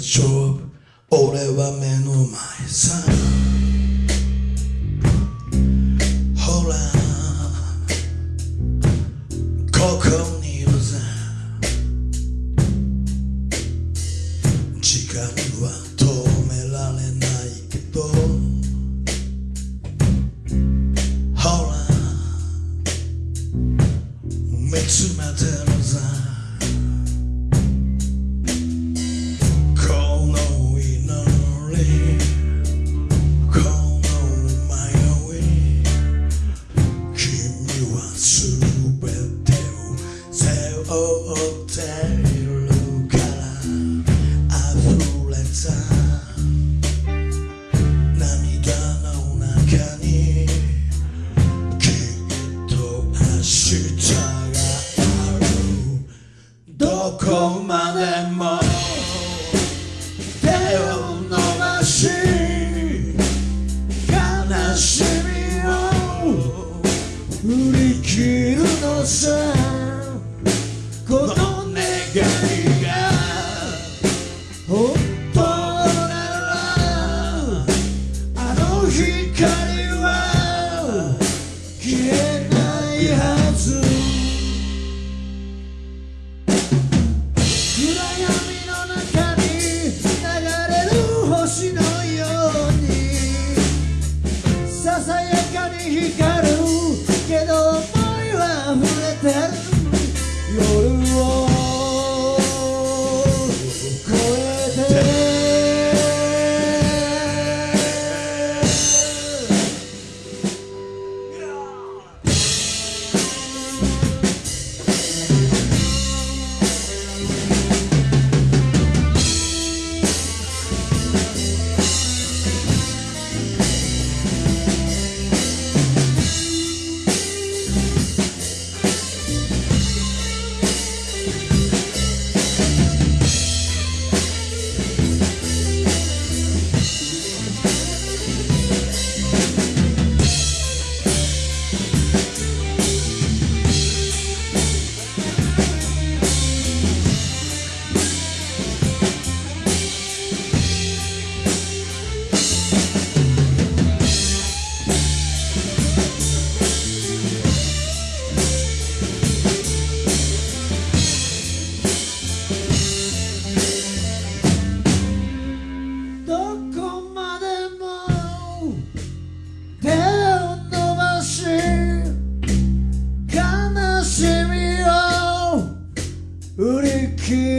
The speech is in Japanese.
丈夫俺は目の前さほらここにいるぜ時間は止められないけどほら見つめてるでも手を伸ばし悲しみを振り切るのさ。この願いが本当ならあの光は消えないはず。you got. 振